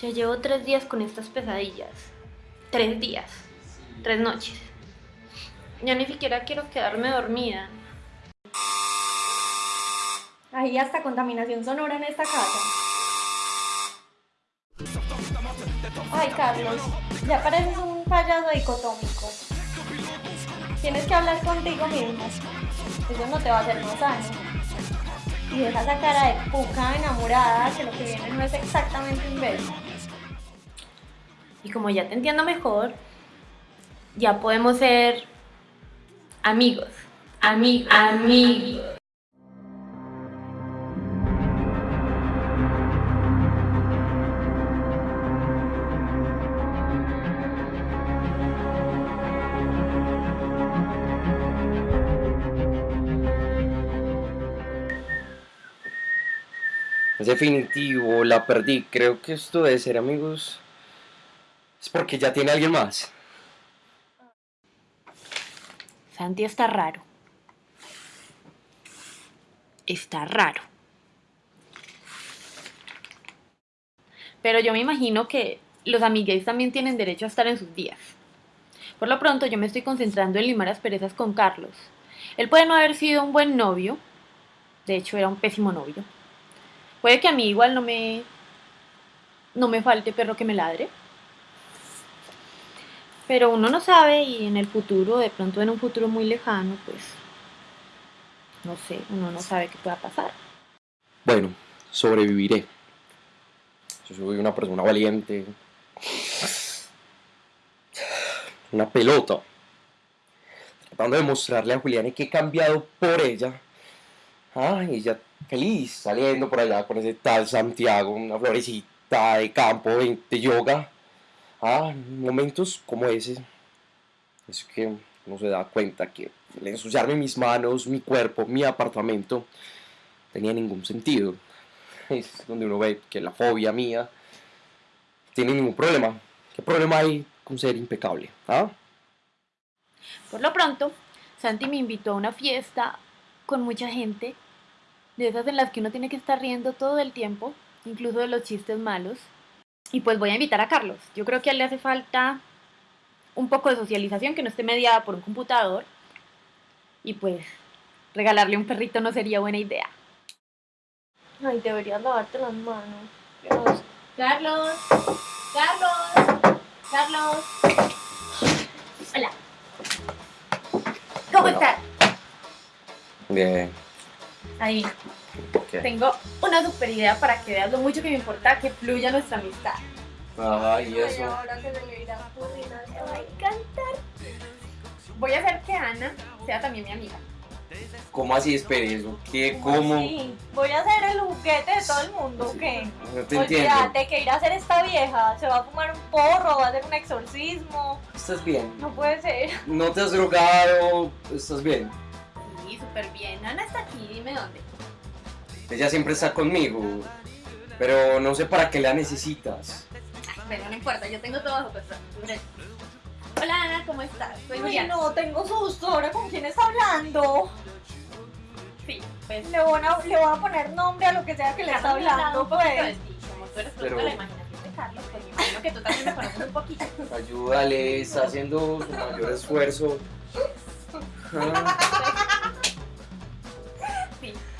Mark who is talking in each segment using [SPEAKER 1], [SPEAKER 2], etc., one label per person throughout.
[SPEAKER 1] Ya llevo tres días con estas pesadillas. Tres días. Tres noches. Ya ni siquiera quiero quedarme dormida.
[SPEAKER 2] Hay hasta contaminación sonora en esta casa. Ay, Carlos, ya pareces un payaso dicotómico. Tienes que hablar contigo mismo. Eso no te va a hacer más sano. Y deja esa cara de puca enamorada que lo que viene no es exactamente un beso.
[SPEAKER 1] Y como ya te entiendo mejor, ya podemos ser amigos. Amigos. Amigos.
[SPEAKER 3] Definitivo, la perdí. Creo que esto de ser amigos es porque ya tiene alguien más.
[SPEAKER 1] Santi está raro. Está raro. Pero yo me imagino que los amigues también tienen derecho a estar en sus días. Por lo pronto yo me estoy concentrando en limar asperezas con Carlos. Él puede no haber sido un buen novio. De hecho, era un pésimo novio. Puede que a mí igual no me... No me falte perro que me ladre. Pero uno no sabe y en el futuro, de pronto en un futuro muy lejano, pues... No sé, uno no sabe qué pueda pasar.
[SPEAKER 3] Bueno, sobreviviré. Yo soy una persona valiente. Una pelota. Tratando de mostrarle a Juliana que he cambiado por ella. Ay, ella feliz saliendo por allá con ese tal Santiago, una florecita de campo, de, de yoga. Ah, momentos como ese. Es que uno se da cuenta que el ensuciarme mis manos, mi cuerpo, mi apartamento, tenía ningún sentido. Es donde uno ve que la fobia mía tiene ningún problema. ¿Qué problema hay con ser impecable? ¿Ah?
[SPEAKER 1] Por lo pronto, Santi me invitó a una fiesta con mucha gente, de esas en las que uno tiene que estar riendo todo el tiempo, incluso de los chistes malos. Y pues voy a invitar a Carlos. Yo creo que a él le hace falta un poco de socialización que no esté mediada por un computador. Y pues regalarle un perrito no sería buena idea.
[SPEAKER 2] Ay, deberías lavarte las manos. Dios.
[SPEAKER 1] Carlos, Carlos, Carlos. Hola. ¿Cómo
[SPEAKER 3] Hola.
[SPEAKER 1] estás?
[SPEAKER 3] Bien.
[SPEAKER 1] Ahí.
[SPEAKER 3] ¿Qué?
[SPEAKER 1] Tengo una super idea para que veas lo mucho que me importa que fluya nuestra amistad.
[SPEAKER 3] Ay, y eso.
[SPEAKER 2] ahora que se le irá a ocurrir
[SPEAKER 1] Me
[SPEAKER 2] algo.
[SPEAKER 1] va a encantar. Voy a hacer que Ana sea también mi amiga.
[SPEAKER 3] ¿Cómo así? Espere, eso. ¿Qué? ¿Cómo?
[SPEAKER 2] Sí, voy a ser el juguete de todo el mundo, ¿o qué?
[SPEAKER 3] No te entiendo.
[SPEAKER 2] Olvídate que ir a hacer esta vieja, se va a fumar un porro, va a hacer un exorcismo.
[SPEAKER 3] ¿Estás bien?
[SPEAKER 2] No puede ser.
[SPEAKER 3] ¿No te has drogado? ¿Estás bien?
[SPEAKER 1] Súper bien. Ana está aquí, dime dónde.
[SPEAKER 3] Ella siempre está conmigo. Pero no sé para qué la necesitas.
[SPEAKER 1] Ay, bueno, no importa, yo tengo todo bajo control. Hola Ana, ¿cómo estás? Soy
[SPEAKER 2] Ay,
[SPEAKER 1] Juliana.
[SPEAKER 2] no, tengo susto. ¿Ahora con quién está hablando?
[SPEAKER 1] Sí, pues.
[SPEAKER 2] Le voy, a, le voy a poner nombre a lo que sea que le está hablando, pues.
[SPEAKER 1] ti. Como tú eres producto
[SPEAKER 3] Pero-
[SPEAKER 1] de la imaginación de Carlos, pues me imagino que tú también me conoces un poquito.
[SPEAKER 3] Ayúdale, está haciendo su mayor esfuerzo. Ah.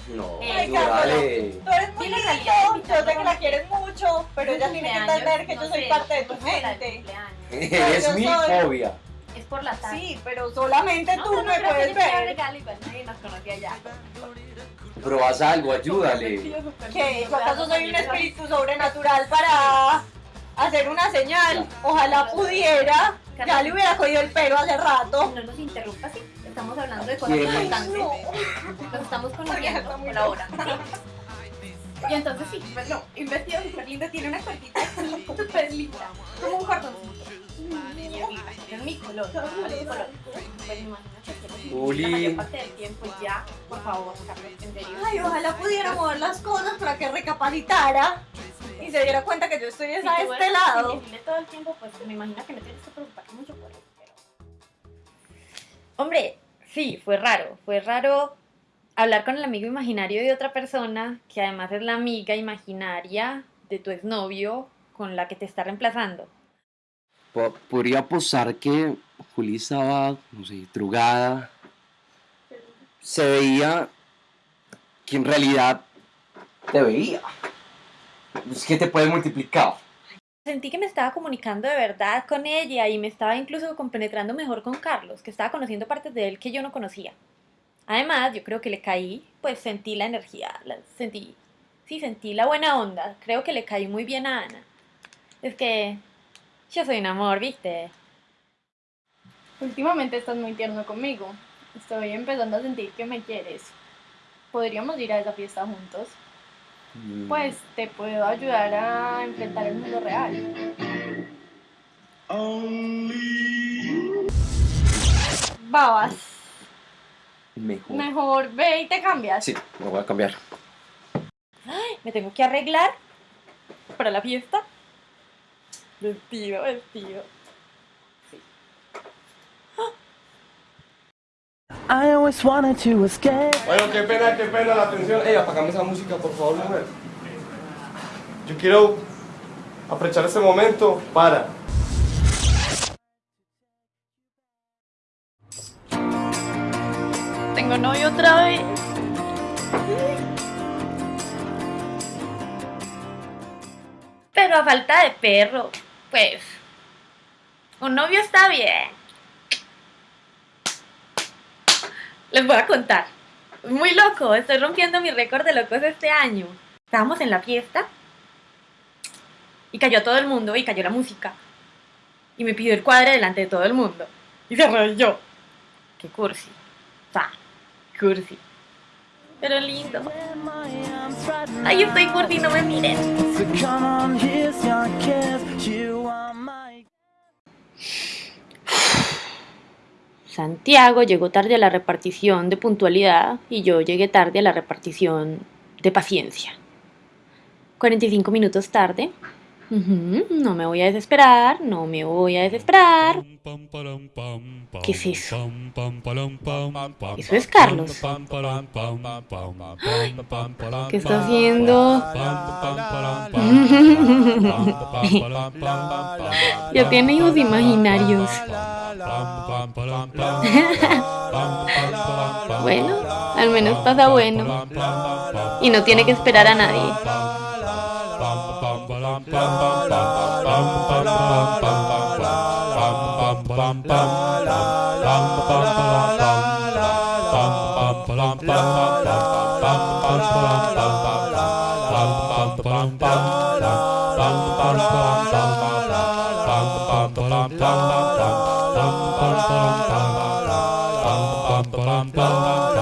[SPEAKER 3] No, ayúdale.
[SPEAKER 2] Tú eres muy lindo, yo sé que la quieres mucho, pero ella tiene que entender que
[SPEAKER 1] no
[SPEAKER 2] yo soy
[SPEAKER 1] sé,
[SPEAKER 2] parte de tu
[SPEAKER 1] es.
[SPEAKER 3] Eres
[SPEAKER 2] yo
[SPEAKER 3] mi fobia.
[SPEAKER 1] Es por la tarde.
[SPEAKER 2] Sí, pero solamente
[SPEAKER 1] No,
[SPEAKER 2] tú
[SPEAKER 1] no, no
[SPEAKER 2] me puedes ver.
[SPEAKER 1] regalo, igual nadie nos conocía ya.
[SPEAKER 3] Pero haz algo, ayúdale.
[SPEAKER 2] ¿Qué? ¿Yo acaso soy un espíritu sobrenatural para hacer una señal? Ojalá pudiera. Ya le hubiera cogido el pelo hace rato.
[SPEAKER 1] No nos interrumpas, sí. Estamos hablando de cosas importantes.
[SPEAKER 2] No.
[SPEAKER 1] Nos estamos conociendo por ahora. Y entonces sí, pues no, un vestido súper lindo, tiene una cuerpita súper linda, como un cordoncito. Es mi color, es mi color. Pues imagínate que
[SPEAKER 3] Uli.
[SPEAKER 1] la mayor parte del tiempo ya, por favor, Carlos, en serio.
[SPEAKER 2] Ay, ojalá pudiera mover las cosas para que recapacitara y se diera cuenta que yo estoy es
[SPEAKER 1] Si
[SPEAKER 2] a este lado.
[SPEAKER 1] invisible todo el tiempo, pues me imagino que no tienes que preocuparte mucho por eso. Pero... Hombre, sí, fue raro. Fue raro hablar con el amigo imaginario de otra persona, que además es la amiga imaginaria de tu exnovio, con la que te está reemplazando.
[SPEAKER 3] Podría posar que Juli estaba, no sé, drogada. Se veía que en realidad te veía. Es que te puede multiplicar.
[SPEAKER 1] Sentí que me estaba comunicando de verdad con ella y me estaba incluso compenetrando mejor con Carlos, que estaba conociendo partes de él que yo no conocía. Además, yo creo que le caí, pues sentí la energía, la, sentí, sí, sentí la buena onda. Creo que le caí muy bien a Ana. Es que yo soy un amor, ¿viste?
[SPEAKER 2] Últimamente estás muy tierno conmigo. Estoy empezando a sentir que me quieres. ¿Podríamos ir a esa fiesta juntos?
[SPEAKER 3] Mm,
[SPEAKER 2] Pues te puedo ayudar a enfrentar el mundo real. Babas,
[SPEAKER 3] Mejor.
[SPEAKER 2] mejor ve y te cambias.
[SPEAKER 3] Sí, me voy a cambiar.
[SPEAKER 1] Me tengo que arreglar para la fiesta. Vestido, vestido.
[SPEAKER 4] Always wanted to escape.
[SPEAKER 5] Bueno, qué pena, qué pena la atención. Ey, apagame esa música, por favor, mujer. Yo quiero aprovechar este momento para
[SPEAKER 1] Tengo novio otra vez. Pero a falta de perro, pues. Un novio está bien. Les voy a contar. Muy loco, estoy rompiendo mi récord de locos este año. Estábamos en la fiesta y cayó todo el mundo y cayó la música. Y me pidió el cuadre delante de todo el mundo. Y se rayó. Qué cursi. Pa, cursi. Pero lindo. Ay, estoy cursi, no me miren. Santiago llegó tarde a la repartición de puntualidad y yo llegué tarde a la repartición de paciencia. 45 minutos tarde. No me voy a desesperar, no me voy a desesperar.
[SPEAKER 6] ¿Qué es eso?
[SPEAKER 1] Eso es Carlos. ¿Qué está haciendo? Ya tiene hijos imaginarios. Bueno, al menos pasa bueno. Y no tiene que esperar a nadie.
[SPEAKER 6] bum bum bum bum bum bum bum bum